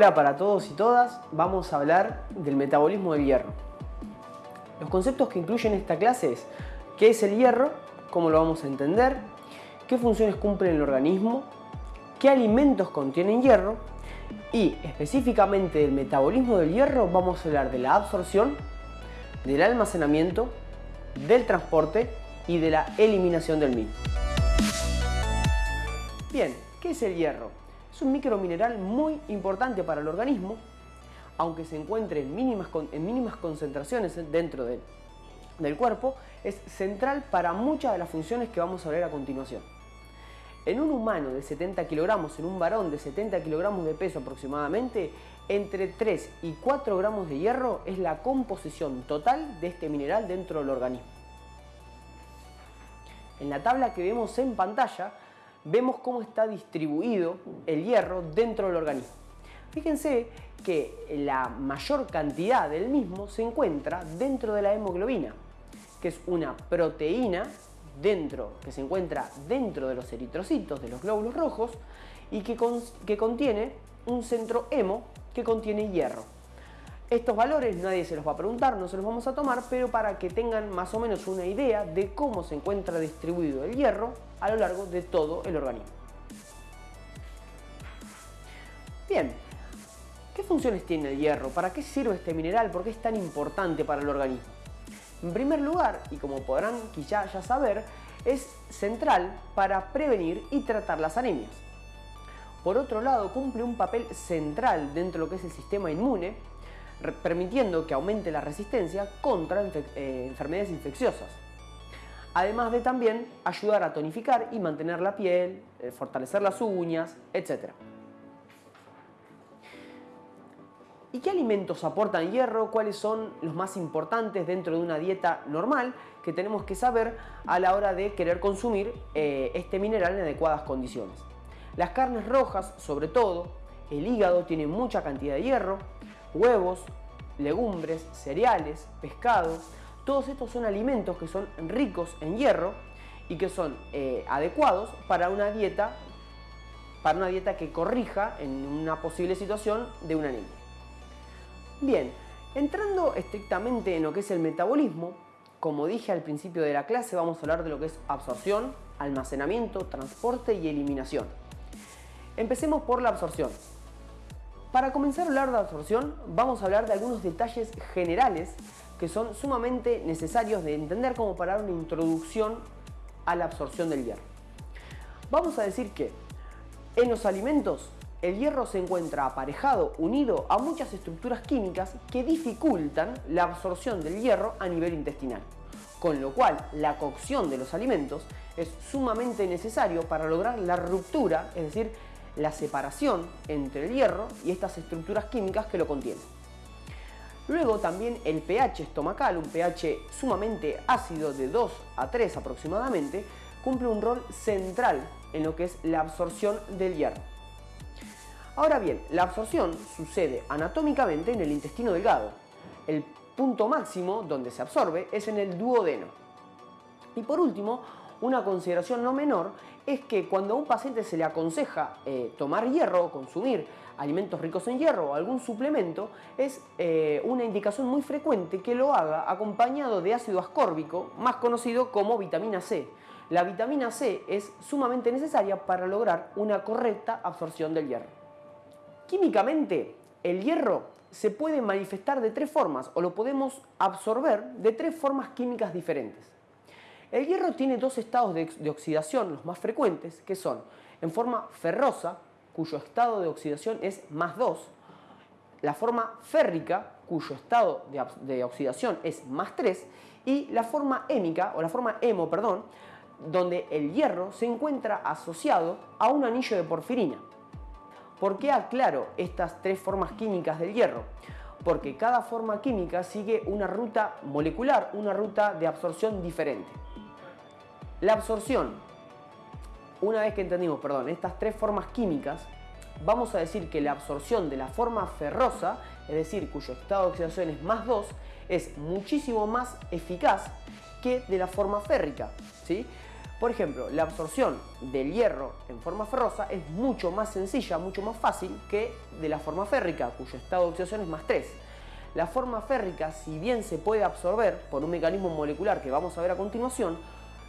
Hola para todos y todas, vamos a hablar del metabolismo del hierro. Los conceptos que incluyen esta clase es qué es el hierro, cómo lo vamos a entender, qué funciones cumple en el organismo, qué alimentos contienen hierro y específicamente del metabolismo del hierro vamos a hablar de la absorción, del almacenamiento, del transporte y de la eliminación del mismo. Bien, ¿qué es el hierro? Es un micromineral muy importante para el organismo, aunque se encuentre en mínimas, en mínimas concentraciones dentro del cuerpo, es central para muchas de las funciones que vamos a ver a continuación. En un humano de 70 kilogramos, en un varón de 70 kilogramos de peso aproximadamente, entre 3 y 4 gramos de hierro es la composición total de este mineral dentro del organismo. En la tabla que vemos en pantalla vemos cómo está distribuido el hierro dentro del organismo. Fíjense que la mayor cantidad del mismo se encuentra dentro de la hemoglobina, que es una proteína dentro, que se encuentra dentro de los eritrocitos, de los glóbulos rojos, y que, que contiene un centro hemo que contiene hierro. Estos valores nadie se los va a preguntar, no se los vamos a tomar, pero para que tengan más o menos una idea de cómo se encuentra distribuido el hierro a lo largo de todo el organismo. Bien, ¿qué funciones tiene el hierro? ¿Para qué sirve este mineral? ¿Por qué es tan importante para el organismo? En primer lugar, y como podrán quizá ya saber, es central para prevenir y tratar las anemias. Por otro lado, cumple un papel central dentro de lo que es el sistema inmune, permitiendo que aumente la resistencia contra eh, enfermedades infecciosas. Además de también ayudar a tonificar y mantener la piel, eh, fortalecer las uñas, etc. ¿Y qué alimentos aportan hierro? ¿Cuáles son los más importantes dentro de una dieta normal que tenemos que saber a la hora de querer consumir eh, este mineral en adecuadas condiciones? Las carnes rojas, sobre todo, el hígado tiene mucha cantidad de hierro, huevos, legumbres, cereales, pescado. Todos estos son alimentos que son ricos en hierro y que son eh, adecuados para una dieta para una dieta que corrija en una posible situación de una anemia. Bien, entrando estrictamente en lo que es el metabolismo, como dije al principio de la clase, vamos a hablar de lo que es absorción, almacenamiento, transporte y eliminación. Empecemos por la absorción. Para comenzar a hablar de absorción, vamos a hablar de algunos detalles generales que son sumamente necesarios de entender como para dar una introducción a la absorción del hierro. Vamos a decir que en los alimentos el hierro se encuentra aparejado, unido a muchas estructuras químicas que dificultan la absorción del hierro a nivel intestinal, con lo cual la cocción de los alimentos es sumamente necesario para lograr la ruptura, es decir, la separación entre el hierro y estas estructuras químicas que lo contienen. Luego también el pH estomacal, un pH sumamente ácido de 2 a 3 aproximadamente, cumple un rol central en lo que es la absorción del hierro. Ahora bien, la absorción sucede anatómicamente en el intestino delgado. El punto máximo donde se absorbe es en el duodeno. Y por último, una consideración no menor es que cuando a un paciente se le aconseja eh, tomar hierro o consumir alimentos ricos en hierro o algún suplemento, es eh, una indicación muy frecuente que lo haga acompañado de ácido ascórbico, más conocido como vitamina C. La vitamina C es sumamente necesaria para lograr una correcta absorción del hierro. Químicamente, el hierro se puede manifestar de tres formas o lo podemos absorber de tres formas químicas diferentes. El hierro tiene dos estados de, oxidación, los más frecuentes, que son en forma ferrosa, cuyo estado de oxidación es más 2, la forma férrica, cuyo estado de, oxidación es más 3, y la forma hémica, o la forma hemo, perdón, donde el hierro se encuentra asociado a un anillo de porfirina. ¿Por qué aclaro estas tres formas químicas del hierro? Porque cada forma química sigue una ruta molecular, una ruta de absorción diferente. La absorción. Una vez que entendimos, perdón, estas tres formas químicas, vamos a decir que la absorción de la forma ferrosa, es decir, cuyo estado de oxidación es más 2, es muchísimo más eficaz que de la forma férrica. ¿sí? Por ejemplo, la absorción del hierro en forma ferrosa es mucho más sencilla, mucho más fácil que de la forma férrica, cuyo estado de oxidación es más 3. La forma férrica, si bien se puede absorber por un mecanismo molecular que vamos a ver a continuación,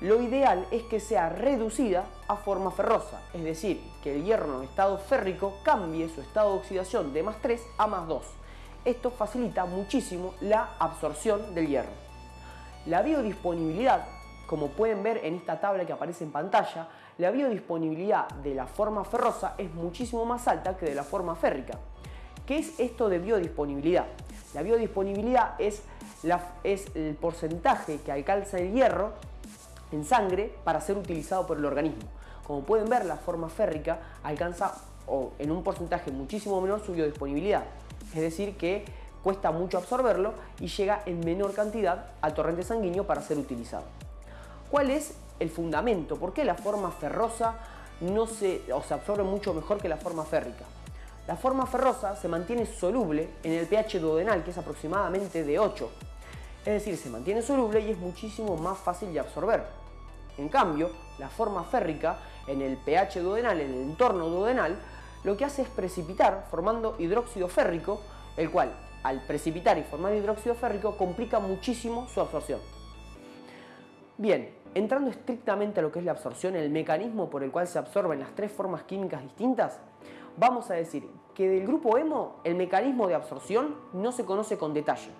lo ideal es que sea reducida a forma ferrosa, es decir, que el hierro en estado férrico cambie su estado de oxidación de más 3 a más 2. Esto facilita muchísimo la absorción del hierro. La biodisponibilidad como pueden ver en esta tabla que aparece en pantalla, la biodisponibilidad de la forma ferrosa es muchísimo más alta que de la forma férrica. ¿Qué es esto de biodisponibilidad? La biodisponibilidad es, es el porcentaje que alcanza el hierro en sangre para ser utilizado por el organismo. Como pueden ver, la forma férrica alcanza o en un porcentaje muchísimo menor su biodisponibilidad. Es decir, que cuesta mucho absorberlo y llega en menor cantidad al torrente sanguíneo para ser utilizado. ¿Cuál es el fundamento? ¿Por qué la forma ferrosa no se, se absorbe mucho mejor que la forma férrica? La forma ferrosa se mantiene soluble en el pH duodenal, que es aproximadamente de 8. Es decir, se mantiene soluble y es muchísimo más fácil de absorber. En cambio, la forma férrica en el pH duodenal, en el entorno duodenal, lo que hace es precipitar formando hidróxido férrico, el cual al precipitar y formar hidróxido férrico complica muchísimo su absorción. Bien, entrando estrictamente a lo que es la absorción, el mecanismo por el cual se absorben las tres formas químicas distintas, vamos a decir que del grupo hemo el mecanismo de absorción no se conoce con detalle.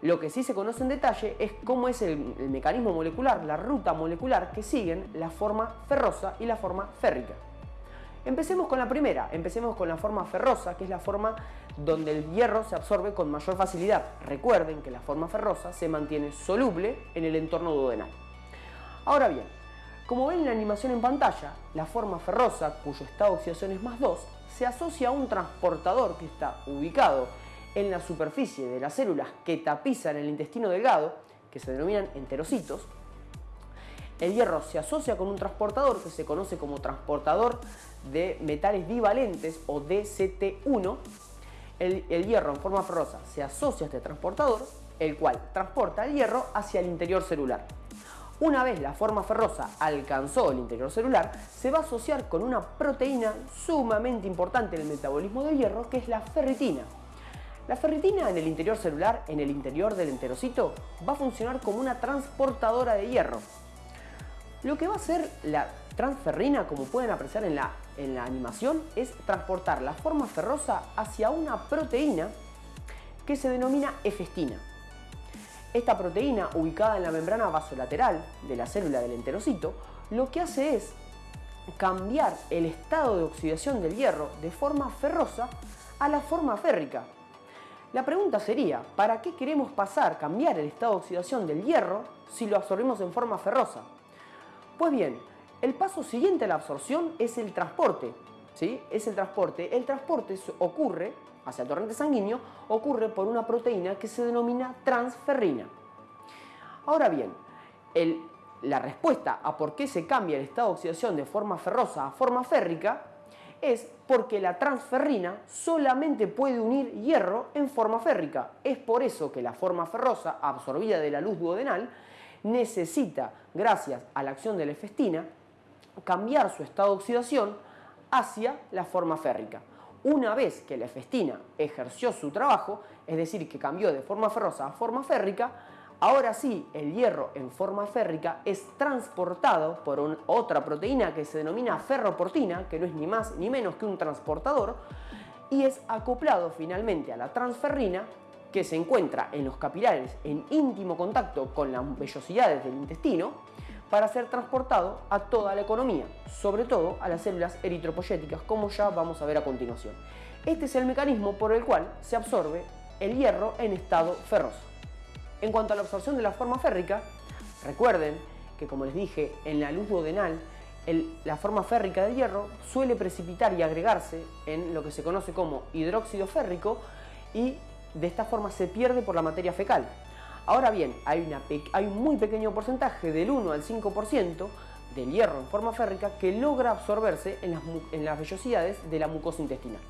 Lo que sí se conoce en detalle es cómo es el, mecanismo molecular, la ruta molecular que siguen la forma ferrosa y la forma férrica. Empecemos con la primera, empecemos con la forma ferrosa, que es la forma donde el hierro se absorbe con mayor facilidad. Recuerden que la forma ferrosa se mantiene soluble en el entorno duodenal. Ahora bien, como ven en la animación en pantalla, la forma ferrosa, cuyo estado de oxidación es más 2, se asocia a un transportador que está ubicado en la superficie de las células que tapizan el intestino delgado, que se denominan enterocitos. El hierro se asocia con un transportador que se conoce como transportador de metales divalentes o DCT1 el, hierro en forma ferrosa se asocia a este transportador, el cual transporta el hierro hacia el interior celular. Una vez la forma ferrosa alcanzó el interior celular, se va a asociar con una proteína sumamente importante en el metabolismo del hierro, que es la ferritina. La ferritina en el interior celular, en el interior del enterocito, va a funcionar como una transportadora de hierro. Lo que va a hacer la transferrina, como pueden apreciar en la, en la animación, es transportar la forma ferrosa hacia una proteína que se denomina efestina. Esta proteína, ubicada en la membrana vasolateral de la célula del enterocito, lo que hace es cambiar el estado de oxidación del hierro de forma ferrosa a la forma férrica. La pregunta sería, ¿para qué queremos pasar, cambiar el estado de oxidación del hierro si lo absorbemos en forma ferrosa? Pues bien, el paso siguiente a la absorción es el transporte. ¿sí? Es el transporte. El transporte ocurre hacia el torrente sanguíneo, ocurre por una proteína que se denomina transferrina. Ahora bien, la respuesta a por qué se cambia el estado de oxidación de forma ferrosa a forma férrica es porque la transferrina solamente puede unir hierro en forma férrica. Es por eso que la forma ferrosa, absorbida de la luz duodenal, necesita, gracias a la acción de la efestina, cambiar su estado de oxidación hacia la forma férrica. Una vez que la efestina ejerció su trabajo, es decir, que cambió de forma ferrosa a forma férrica, ahora sí el hierro en forma férrica es transportado por otra proteína que se denomina ferroportina, que no es ni más ni menos que un transportador, y es acoplado finalmente a la transferrina que se encuentra en los capilares en íntimo contacto con las vellosidades del intestino para ser transportado a toda la economía, sobre todo a las células eritropoyéticas, como ya vamos a ver a continuación. Este es el mecanismo por el cual se absorbe el hierro en estado ferroso. En cuanto a la absorción de la forma férrica, recuerden que como les dije, en la luz duodenal, la forma férrica del hierro suele precipitar y agregarse en lo que se conoce como hidróxido férrico y de esta forma se pierde por la materia fecal. Ahora bien, hay, un muy pequeño porcentaje del 1 al 5% del hierro en forma férrica que logra absorberse en las, en las vellosidades de la mucosa intestinal.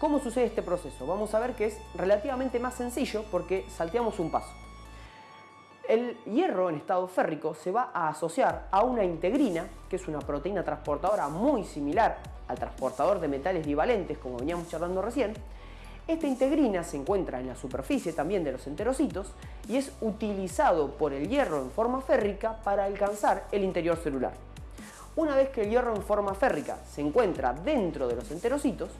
¿Cómo sucede este proceso? Vamos a ver que es relativamente más sencillo porque salteamos un paso. El hierro en estado férrico se va a asociar a una integrina, que es una proteína transportadora muy similar al transportador de metales bivalentes, como veníamos charlando recién. Esta integrina se encuentra en la superficie también de los enterocitos y es utilizado por el hierro en forma férrica para alcanzar el interior celular. Una vez que el hierro en forma férrica se encuentra dentro de los enterocitos,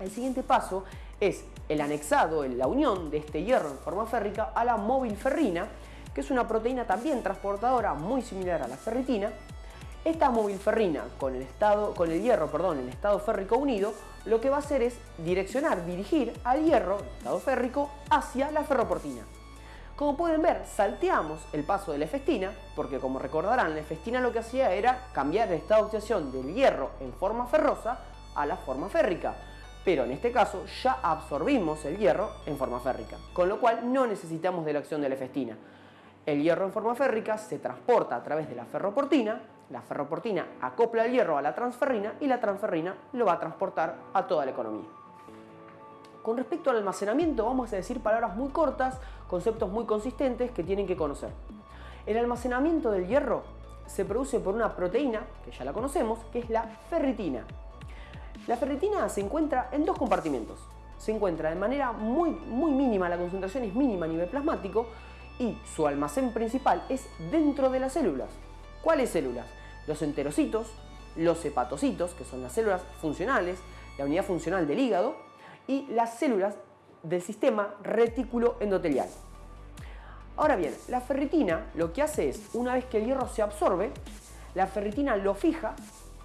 el siguiente paso es el anexado, la unión de este hierro en forma férrica a la móvilferrina, que es una proteína también transportadora muy similar a la ferritina. Esta móvilferrina con el, estado, con el hierro perdón, en estado férrico unido, lo que va a hacer es direccionar, dirigir al hierro, en estado férrico, hacia la ferroportina. Como pueden ver, salteamos el paso de la efestina, porque como recordarán, la efestina lo que hacía era cambiar el estado de oxidación del hierro en forma ferrosa a la forma férrica. Pero en este caso ya absorbimos el hierro en forma férrica, con lo cual no necesitamos de la acción de la efestina. El hierro en forma férrica se transporta a través de la ferroportina, la ferroportina acopla el hierro a la transferrina y la transferrina lo va a transportar a toda la economía. Con respecto al almacenamiento vamos a decir palabras muy cortas, conceptos muy consistentes que tienen que conocer. El almacenamiento del hierro se produce por una proteína, que ya la conocemos, que es la ferritina. La ferritina se encuentra en dos compartimentos. Se encuentra de manera muy, muy mínima, la concentración es mínima a nivel plasmático y su almacén principal es dentro de las células. ¿Cuáles células? Los enterocitos, los hepatocitos, que son las células funcionales, la unidad funcional del hígado, y las células del sistema retículo endotelial. Ahora bien, la ferritina lo que hace es, una vez que el hierro se absorbe, la ferritina lo fija,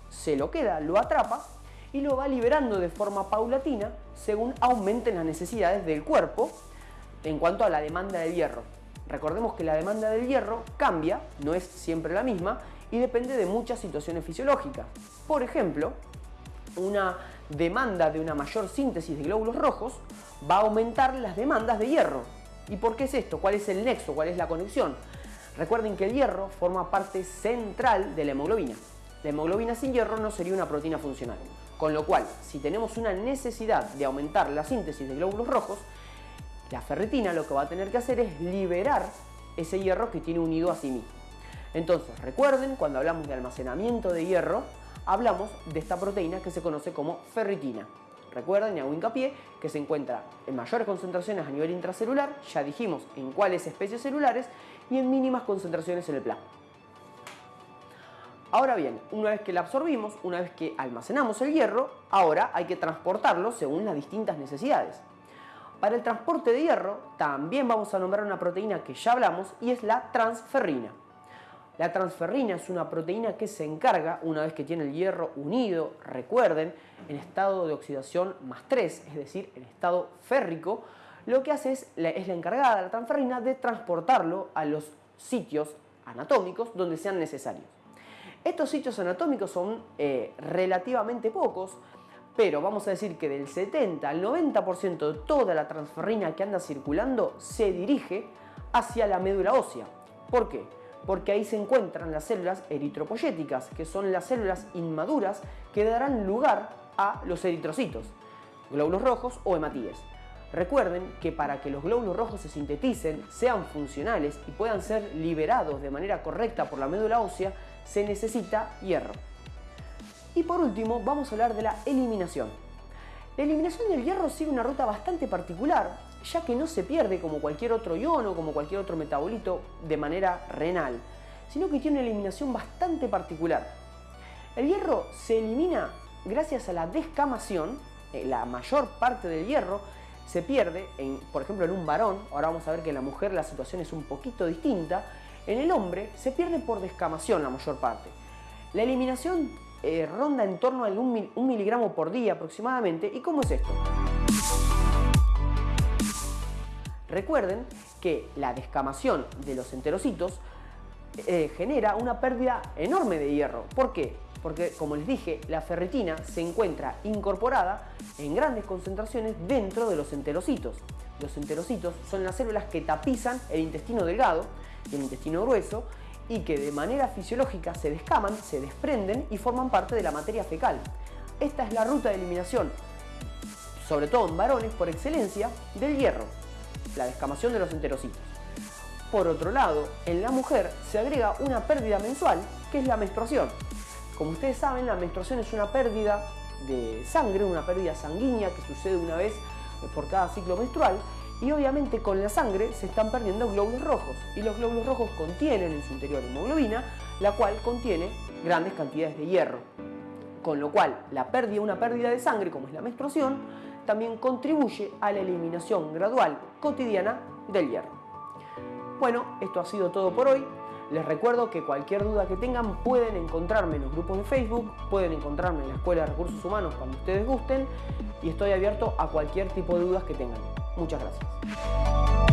se lo queda, lo atrapa y lo va liberando de forma paulatina según aumenten las necesidades del cuerpo en cuanto a la demanda del hierro. Recordemos que la demanda del hierro cambia, no es siempre la misma y depende de muchas situaciones fisiológicas. Por ejemplo, una demanda de una mayor síntesis de glóbulos rojos va a aumentar las demandas de hierro. ¿Y por qué es esto? ¿Cuál es el nexo? ¿Cuál es la conexión? Recuerden que el hierro forma parte central de la hemoglobina. La hemoglobina sin hierro no sería una proteína funcional. Con lo cual, si tenemos una necesidad de aumentar la síntesis de glóbulos rojos, la ferritina lo que va a tener que hacer es liberar ese hierro que tiene unido a sí mismo. Entonces, recuerden, cuando hablamos de almacenamiento de hierro, hablamos de esta proteína que se conoce como ferritina. Recuerden y hago hincapié que se encuentra en mayores concentraciones a nivel intracelular, ya dijimos en cuáles especies celulares, y en mínimas concentraciones en el plasma. Ahora bien, una vez que la absorbimos, una vez que almacenamos el hierro, ahora hay que transportarlo según las distintas necesidades. Para el transporte de hierro también vamos a nombrar una proteína que ya hablamos y es la transferrina. La transferrina es una proteína que se encarga, una vez que tiene el hierro unido, recuerden, en estado de oxidación más 3, es decir, en estado férrico, lo que hace es es la encargada, la transferrina, de transportarlo a los sitios anatómicos donde sean necesarios. Estos sitios anatómicos son eh, relativamente pocos, pero vamos a decir que del 70 al 90% de toda la transferrina que anda circulando se dirige hacia la médula ósea. ¿Por qué? Porque ahí se encuentran las células eritropoyéticas, que son las células inmaduras que darán lugar a los eritrocitos, glóbulos rojos o hematíes. Recuerden que para que los glóbulos rojos se sinteticen, sean funcionales y puedan ser liberados de manera correcta por la médula ósea, se necesita hierro. Y por último, vamos a hablar de la eliminación. La eliminación del hierro sigue una ruta bastante particular, ya que no se pierde como cualquier otro ion o como cualquier otro metabolito de manera renal, sino que tiene una eliminación bastante particular. El hierro se elimina gracias a la descamación, eh, la mayor parte del hierro se pierde, en, por ejemplo en un varón, ahora vamos a ver que en la mujer la situación es un poquito distinta, en el hombre se pierde por descamación la mayor parte. La eliminación eh, ronda en torno a un, miligramo por día aproximadamente. ¿Y cómo es esto? Recuerden que la descamación de los enterocitos eh, genera una pérdida enorme de hierro. ¿Por qué? Porque, como les dije, la ferritina se encuentra incorporada en grandes concentraciones dentro de los enterocitos. Los enterocitos son las células que tapizan el intestino delgado y el intestino grueso y que de manera fisiológica se descaman, se desprenden y forman parte de la materia fecal. Esta es la ruta de eliminación, sobre todo en varones por excelencia, del hierro, la descamación de los enterocitos. Por otro lado, en la mujer se agrega una pérdida mensual, que es la menstruación. Como ustedes saben, la menstruación es una pérdida de sangre, una pérdida sanguínea que sucede una vez por cada ciclo menstrual y obviamente con la sangre se están perdiendo glóbulos rojos y los glóbulos rojos contienen en su interior hemoglobina, la cual contiene grandes cantidades de hierro. Con lo cual, la pérdida, una pérdida de sangre, como es la menstruación, también contribuye a la eliminación gradual cotidiana del hierro. Bueno, esto ha sido todo por hoy. Les recuerdo que cualquier duda que tengan pueden encontrarme en los grupos de Facebook, pueden encontrarme en la Escuela de Recursos Humanos cuando ustedes gusten y estoy abierto a cualquier tipo de dudas que tengan. Muchas gracias.